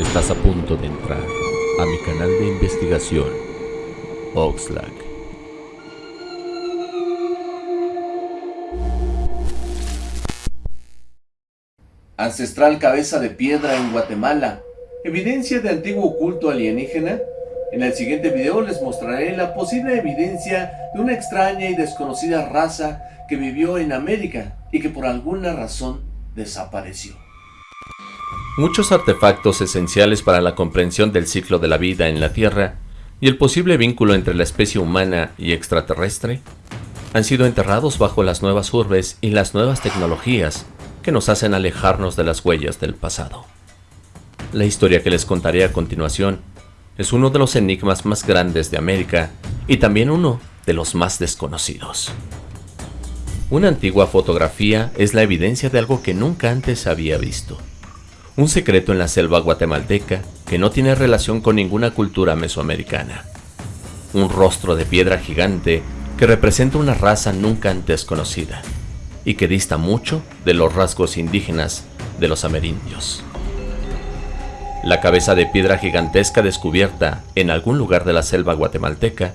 Estás a punto de entrar a mi canal de investigación, Oxlack. Ancestral cabeza de piedra en Guatemala. Evidencia de antiguo culto alienígena. En el siguiente video les mostraré la posible evidencia de una extraña y desconocida raza que vivió en América y que por alguna razón desapareció. Muchos artefactos esenciales para la comprensión del ciclo de la vida en la Tierra y el posible vínculo entre la especie humana y extraterrestre han sido enterrados bajo las nuevas urbes y las nuevas tecnologías que nos hacen alejarnos de las huellas del pasado. La historia que les contaré a continuación es uno de los enigmas más grandes de América y también uno de los más desconocidos. Una antigua fotografía es la evidencia de algo que nunca antes había visto. Un secreto en la selva guatemalteca que no tiene relación con ninguna cultura mesoamericana. Un rostro de piedra gigante que representa una raza nunca antes conocida y que dista mucho de los rasgos indígenas de los amerindios. La cabeza de piedra gigantesca descubierta en algún lugar de la selva guatemalteca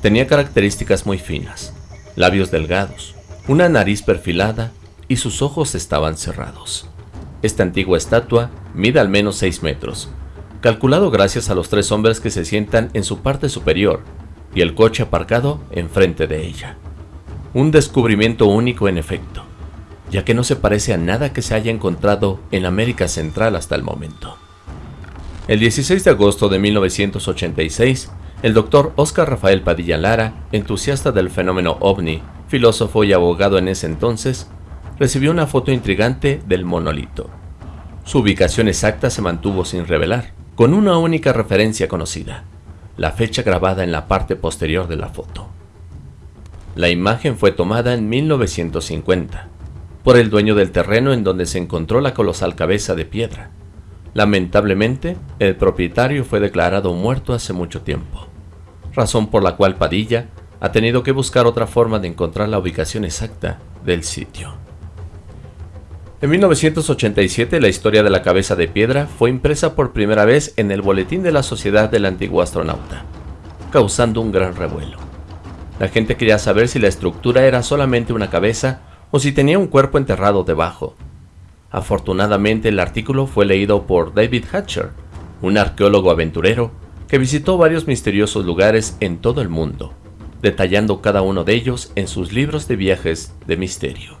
tenía características muy finas, labios delgados, una nariz perfilada y sus ojos estaban cerrados. Esta antigua estatua mide al menos 6 metros, calculado gracias a los tres hombres que se sientan en su parte superior y el coche aparcado enfrente de ella. Un descubrimiento único en efecto, ya que no se parece a nada que se haya encontrado en América Central hasta el momento. El 16 de agosto de 1986, el doctor Oscar Rafael Padilla Lara, entusiasta del fenómeno ovni, filósofo y abogado en ese entonces, recibió una foto intrigante del monolito. Su ubicación exacta se mantuvo sin revelar, con una única referencia conocida, la fecha grabada en la parte posterior de la foto. La imagen fue tomada en 1950 por el dueño del terreno en donde se encontró la colosal cabeza de piedra. Lamentablemente, el propietario fue declarado muerto hace mucho tiempo, razón por la cual Padilla ha tenido que buscar otra forma de encontrar la ubicación exacta del sitio. En 1987 la historia de la cabeza de piedra fue impresa por primera vez en el Boletín de la Sociedad del Antiguo Astronauta, causando un gran revuelo. La gente quería saber si la estructura era solamente una cabeza o si tenía un cuerpo enterrado debajo. Afortunadamente el artículo fue leído por David Hatcher, un arqueólogo aventurero que visitó varios misteriosos lugares en todo el mundo, detallando cada uno de ellos en sus libros de viajes de misterio.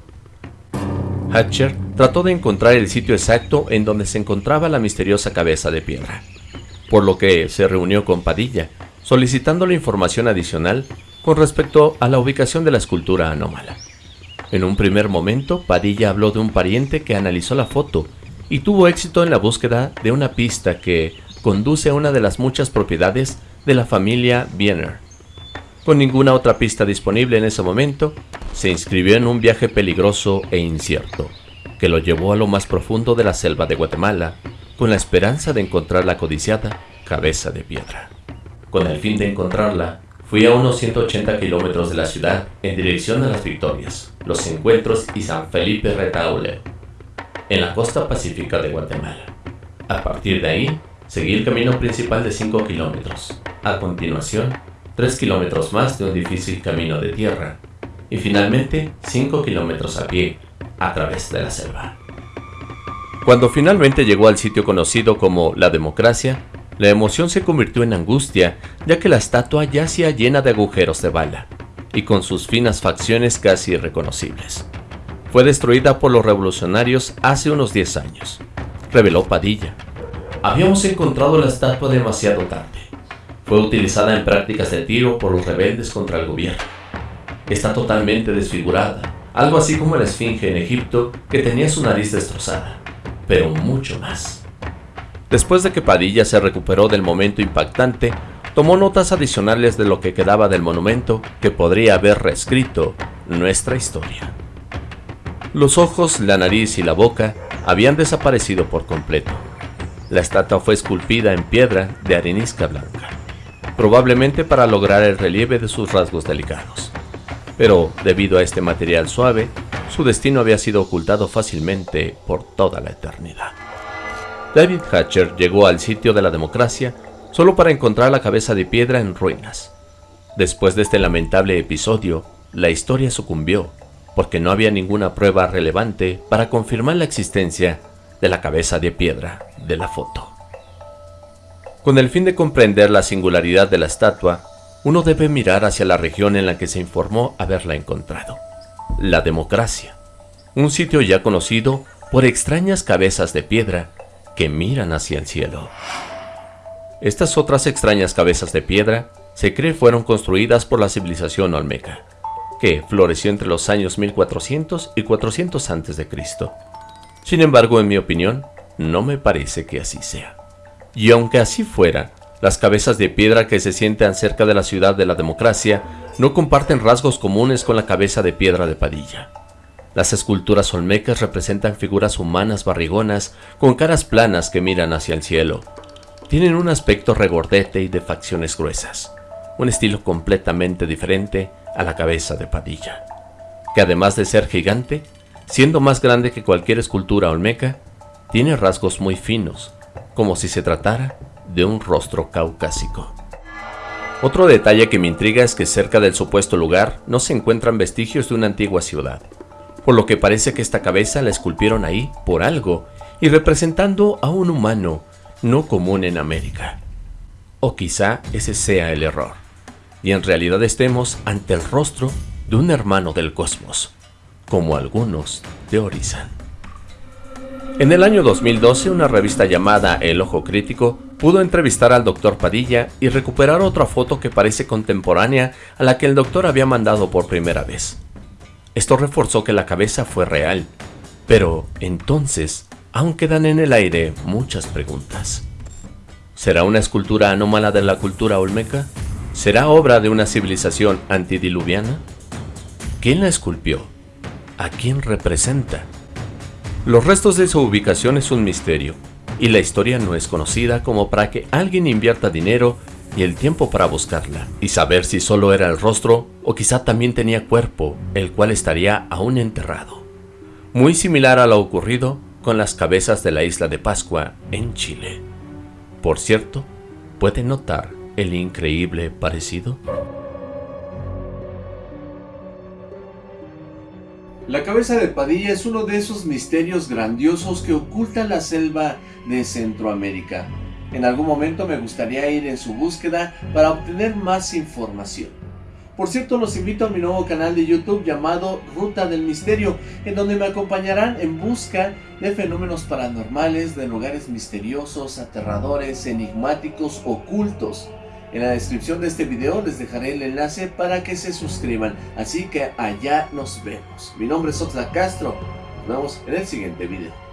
Hatcher trató de encontrar el sitio exacto en donde se encontraba la misteriosa cabeza de piedra, por lo que se reunió con Padilla, solicitándole información adicional con respecto a la ubicación de la escultura anómala. En un primer momento, Padilla habló de un pariente que analizó la foto y tuvo éxito en la búsqueda de una pista que conduce a una de las muchas propiedades de la familia Biener. Con ninguna otra pista disponible en ese momento, se inscribió en un viaje peligroso e incierto, que lo llevó a lo más profundo de la selva de Guatemala, con la esperanza de encontrar la codiciada cabeza de piedra. Con el fin de encontrarla, Fui a unos 180 kilómetros de la ciudad en dirección a las Victorias, Los Encuentros y San Felipe Retaule, en la costa pacífica de Guatemala. A partir de ahí, seguí el camino principal de 5 kilómetros. A continuación, 3 kilómetros más de un difícil camino de tierra. Y finalmente, 5 kilómetros a pie, a través de la selva. Cuando finalmente llegó al sitio conocido como La Democracia, la emoción se convirtió en angustia, ya que la estatua yacía llena de agujeros de bala, y con sus finas facciones casi irreconocibles. Fue destruida por los revolucionarios hace unos 10 años, reveló Padilla. Habíamos encontrado la estatua demasiado tarde. Fue utilizada en prácticas de tiro por los rebeldes contra el gobierno. Está totalmente desfigurada, algo así como la esfinge en Egipto que tenía su nariz destrozada, pero mucho más. Después de que Padilla se recuperó del momento impactante, tomó notas adicionales de lo que quedaba del monumento que podría haber reescrito nuestra historia. Los ojos, la nariz y la boca habían desaparecido por completo. La estatua fue esculpida en piedra de arenisca blanca, probablemente para lograr el relieve de sus rasgos delicados. Pero debido a este material suave, su destino había sido ocultado fácilmente por toda la eternidad. David Hatcher llegó al sitio de la democracia solo para encontrar la cabeza de piedra en ruinas. Después de este lamentable episodio, la historia sucumbió porque no había ninguna prueba relevante para confirmar la existencia de la cabeza de piedra de la foto. Con el fin de comprender la singularidad de la estatua, uno debe mirar hacia la región en la que se informó haberla encontrado, la democracia, un sitio ya conocido por extrañas cabezas de piedra que miran hacia el cielo. Estas otras extrañas cabezas de piedra se cree fueron construidas por la civilización olmeca, que floreció entre los años 1400 y 400 a.C. Sin embargo, en mi opinión, no me parece que así sea. Y aunque así fuera, las cabezas de piedra que se sientan cerca de la ciudad de la democracia no comparten rasgos comunes con la cabeza de piedra de Padilla. Las esculturas olmecas representan figuras humanas barrigonas con caras planas que miran hacia el cielo. Tienen un aspecto regordete y de facciones gruesas, un estilo completamente diferente a la cabeza de Padilla, que además de ser gigante, siendo más grande que cualquier escultura olmeca, tiene rasgos muy finos, como si se tratara de un rostro caucásico. Otro detalle que me intriga es que cerca del supuesto lugar no se encuentran vestigios de una antigua ciudad, por lo que parece que esta cabeza la esculpieron ahí por algo y representando a un humano no común en América. O quizá ese sea el error, y en realidad estemos ante el rostro de un hermano del cosmos, como algunos teorizan. En el año 2012, una revista llamada El Ojo Crítico pudo entrevistar al doctor Padilla y recuperar otra foto que parece contemporánea a la que el doctor había mandado por primera vez. Esto reforzó que la cabeza fue real, pero entonces aún quedan en el aire muchas preguntas. ¿Será una escultura anómala de la cultura olmeca? ¿Será obra de una civilización antidiluviana? ¿Quién la esculpió? ¿A quién representa? Los restos de su ubicación es un misterio, y la historia no es conocida como para que alguien invierta dinero y el tiempo para buscarla, y saber si solo era el rostro o quizá también tenía cuerpo, el cual estaría aún enterrado. Muy similar a lo ocurrido con las cabezas de la isla de Pascua en Chile. Por cierto, puede notar el increíble parecido? La cabeza de Padilla es uno de esos misterios grandiosos que oculta la selva de Centroamérica. En algún momento me gustaría ir en su búsqueda para obtener más información. Por cierto, los invito a mi nuevo canal de YouTube llamado Ruta del Misterio, en donde me acompañarán en busca de fenómenos paranormales, de lugares misteriosos, aterradores, enigmáticos, ocultos. En la descripción de este video les dejaré el enlace para que se suscriban, así que allá nos vemos. Mi nombre es Oxla Castro, nos vemos en el siguiente video.